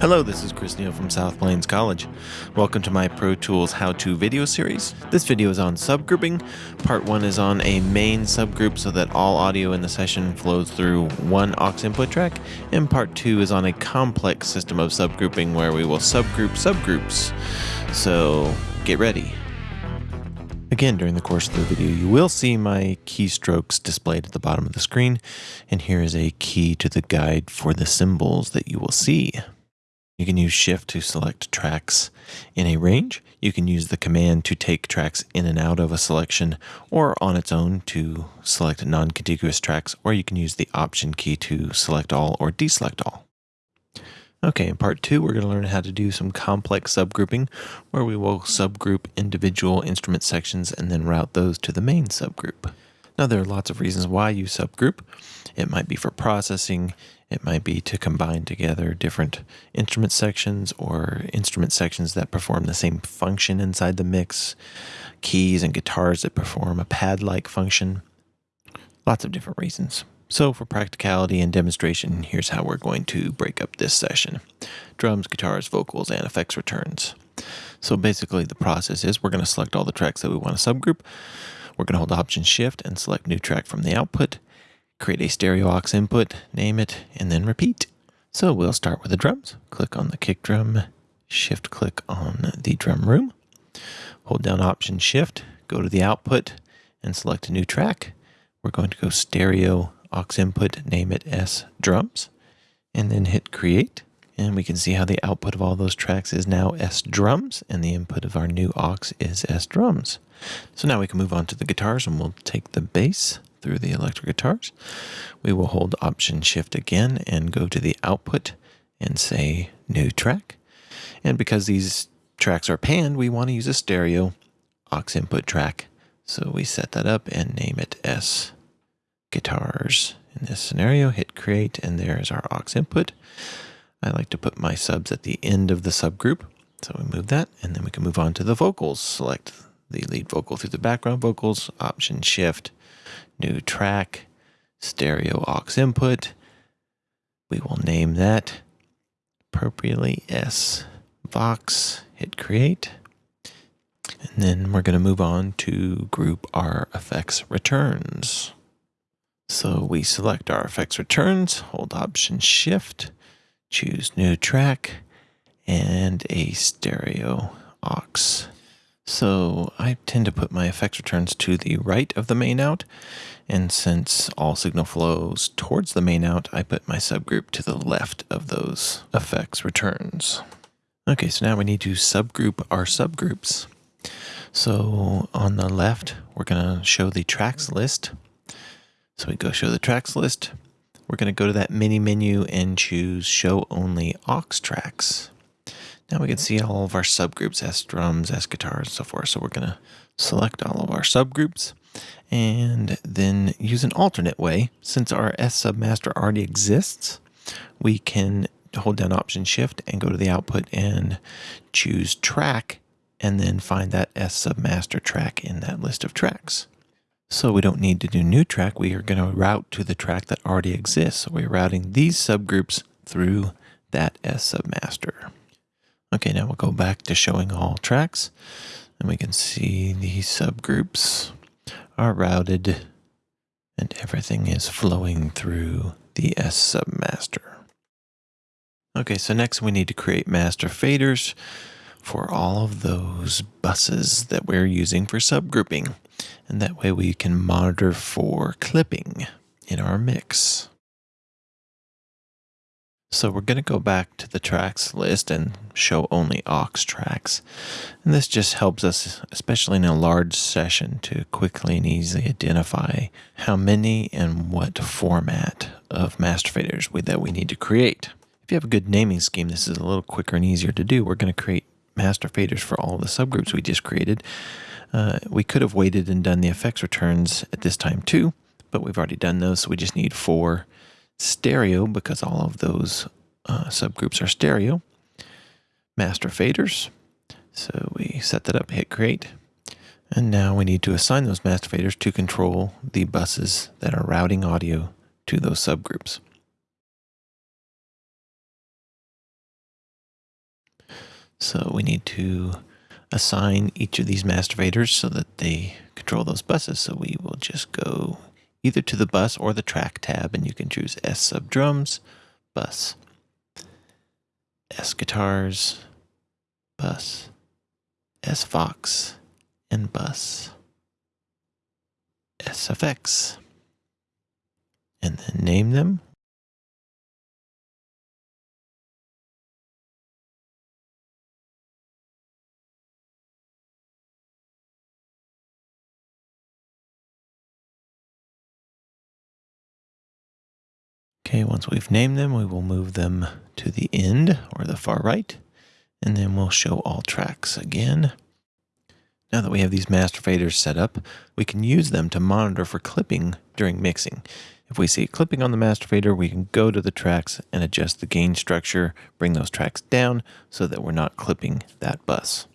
Hello, this is Chris Neal from South Plains College. Welcome to my Pro Tools how-to video series. This video is on subgrouping. Part 1 is on a main subgroup so that all audio in the session flows through one aux input track, and Part 2 is on a complex system of subgrouping where we will subgroup subgroups. So get ready. Again, during the course of the video, you will see my keystrokes displayed at the bottom of the screen, and here is a key to the guide for the symbols that you will see. You can use shift to select tracks in a range. You can use the command to take tracks in and out of a selection or on its own to select non-contiguous tracks, or you can use the option key to select all or deselect all. Okay, in part two, we're going to learn how to do some complex subgrouping where we will subgroup individual instrument sections and then route those to the main subgroup. Now, there are lots of reasons why you subgroup. It might be for processing, it might be to combine together different instrument sections or instrument sections that perform the same function inside the mix, keys and guitars that perform a pad like function. Lots of different reasons. So, for practicality and demonstration, here's how we're going to break up this session drums, guitars, vocals, and effects returns. So, basically, the process is we're going to select all the tracks that we want to subgroup. We're going to hold Option Shift and select New Track from the output create a stereo aux input, name it, and then repeat. So we'll start with the drums. Click on the kick drum, shift click on the drum room, hold down option shift, go to the output and select a new track. We're going to go stereo aux input, name it S drums, and then hit create. And we can see how the output of all those tracks is now S drums, and the input of our new aux is S drums. So now we can move on to the guitars, and we'll take the bass through the electric guitars. We will hold Option Shift again and go to the output and say New Track. And because these tracks are panned, we want to use a stereo aux input track. So we set that up and name it S Guitars. In this scenario, hit Create, and there's our aux input. I like to put my subs at the end of the subgroup. So we move that, and then we can move on to the vocals. Select the lead vocal through the background vocals, Option Shift, new track, stereo aux input. We will name that appropriately S Vox, hit create. And then we're going to move on to group our effects returns. So we select our effects returns, hold option shift, choose new track, and a stereo aux. So I tend to put my effects returns to the right of the main out. And since all signal flows towards the main out, I put my subgroup to the left of those effects returns. Okay, so now we need to subgroup our subgroups. So on the left, we're going to show the tracks list. So we go show the tracks list. We're going to go to that mini menu and choose show only aux tracks. Now we can see all of our subgroups, S drums, S guitars, and so forth. So we're going to select all of our subgroups and then use an alternate way. Since our S submaster already exists, we can hold down Option Shift and go to the output and choose track and then find that S submaster track in that list of tracks. So we don't need to do new track. We are going to route to the track that already exists. So we're routing these subgroups through that S submaster. Okay, now we'll go back to showing all tracks and we can see the subgroups are routed and everything is flowing through the S submaster. Okay, so next we need to create master faders for all of those buses that we're using for subgrouping. And that way we can monitor for clipping in our mix. So we're going to go back to the tracks list and show only aux tracks. And this just helps us, especially in a large session, to quickly and easily identify how many and what format of master faders we, that we need to create. If you have a good naming scheme, this is a little quicker and easier to do. We're going to create master faders for all the subgroups we just created. Uh, we could have waited and done the effects returns at this time too, but we've already done those, so we just need four stereo because all of those uh, subgroups are stereo. Master faders. So we set that up, hit create. And now we need to assign those master faders to control the buses that are routing audio to those subgroups. So we need to assign each of these master faders so that they control those buses. So we will just go either to the bus or the track tab, and you can choose S sub drums, bus, S guitars, bus, S Vox, and bus, SFX, and then name them. Okay, once we've named them, we will move them to the end or the far right, and then we'll show all tracks again. Now that we have these master faders set up, we can use them to monitor for clipping during mixing. If we see clipping on the master fader, we can go to the tracks and adjust the gain structure, bring those tracks down so that we're not clipping that bus.